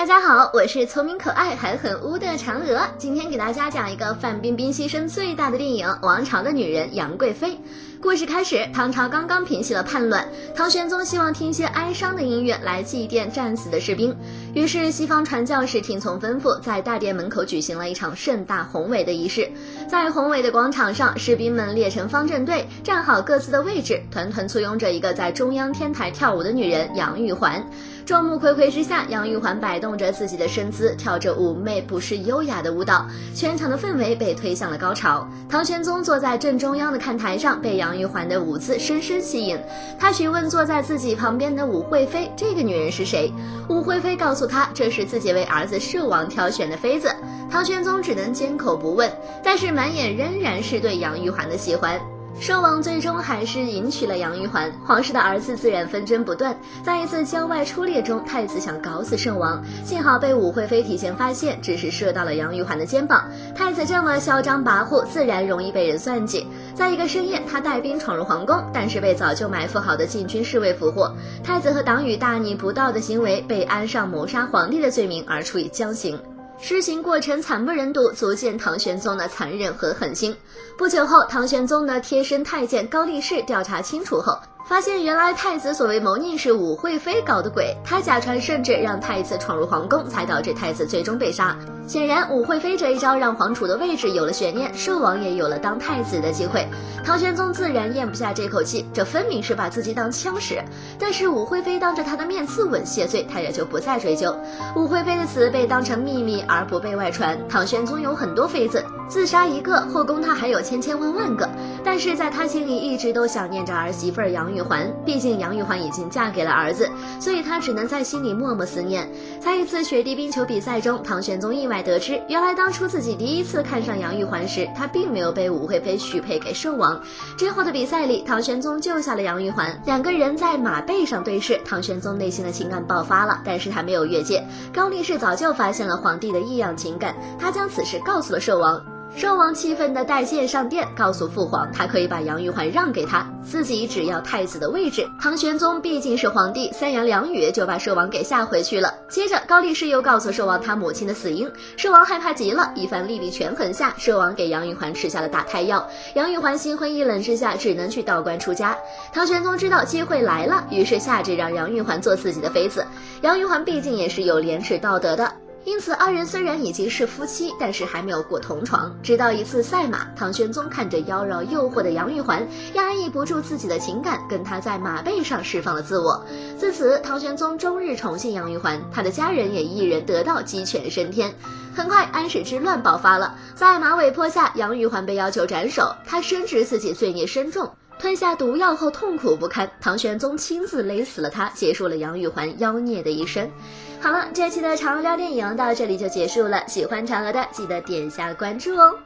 大家好，我是聪明可爱还很污的嫦娥，今天给大家讲一个范冰冰牺牲最大的电影《王朝的女人》杨贵妃。故事开始，唐朝刚刚平息了叛乱，唐玄宗希望听一些哀伤的音乐来祭奠战死的士兵，于是西方传教士听从吩咐，在大殿门口举行了一场盛大宏伟的仪式。在宏伟的广场上，士兵们列成方阵队，站好各自的位置，团团簇拥着一个在中央天台跳舞的女人杨玉环。众目睽睽之下，杨玉环摆动着自己的身姿，跳着妩媚不失优雅的舞蹈，全场的氛围被推向了高潮。唐玄宗坐在正中央的看台上，被杨杨玉环的舞姿深深吸引。他询问坐在自己旁边的武惠妃：“这个女人是谁？”武惠妃告诉他：“这是自己为儿子寿王挑选的妃子。”唐玄宗只能缄口不问，但是满眼仍然是对杨玉环的喜欢。圣王最终还是迎娶了杨玉环，皇室的儿子自然纷争不断。在一次郊外出猎中，太子想搞死圣王，幸好被武惠妃提前发现，只是射到了杨玉环的肩膀。太子这么嚣张跋扈，自然容易被人算计。在一个深夜，他带兵闯入皇宫，但是被早就埋伏好的禁军侍卫俘获。太子和党羽大逆不道的行为，被安上谋杀皇帝的罪名而处以绞刑。施行过程惨不忍睹，足见唐玄宗的残忍和狠心。不久后，唐玄宗的贴身太监高力士调查清楚后。发现原来太子所谓谋逆是武惠妃搞的鬼，他假传圣旨让太子闯入皇宫，才导致太子最终被杀。显然，武惠妃这一招让皇储的位置有了悬念，寿王也有了当太子的机会。唐玄宗自然咽不下这口气，这分明是把自己当枪使。但是武惠妃当着他的面自刎谢罪，他也就不再追究。武惠妃的死被当成秘密而不被外传。唐玄宗有很多妃子，自杀一个，后宫他还有千千万万个，但是在他心里一直都想念着儿媳妇杨玉。玉环，毕竟杨玉环已经嫁给了儿子，所以他只能在心里默默思念。在一次雪地冰球比赛中，唐玄宗意外得知，原来当初自己第一次看上杨玉环时，他并没有被武惠妃许配给寿王。之后的比赛里，唐玄宗救下了杨玉环，两个人在马背上对视，唐玄宗内心的情感爆发了，但是他没有越界。高力士早就发现了皇帝的异样情感，他将此事告诉了寿王。寿王气愤地带剑上殿，告诉父皇，他可以把杨玉环让给他，自己只要太子的位置。唐玄宗毕竟是皇帝，三言两语就把寿王给吓回去了。接着，高力士又告诉寿王他母亲的死因，寿王害怕极了。一番力力权衡下，寿王给杨玉环吃下了打胎药。杨玉环心灰意冷之下，只能去道观出家。唐玄宗知道机会来了，于是下旨让杨玉环做自己的妃子。杨玉环毕竟也是有廉耻道德的。因此，二人虽然已经是夫妻，但是还没有过同床。直到一次赛马，唐玄宗看着妖娆诱惑的杨玉环，压抑不住自己的情感，跟她在马背上释放了自我。自此，唐玄宗终日宠幸杨玉环，他的家人也一人得道，鸡犬升天。很快，安史之乱爆发了，在马嵬坡下，杨玉环被要求斩首，他深知自己罪孽深重。吞下毒药后痛苦不堪，唐玄宗亲自勒死了他，结束了杨玉环妖孽的一生。好了，这期的嫦娥聊电影到这里就结束了。喜欢嫦娥的记得点下关注哦。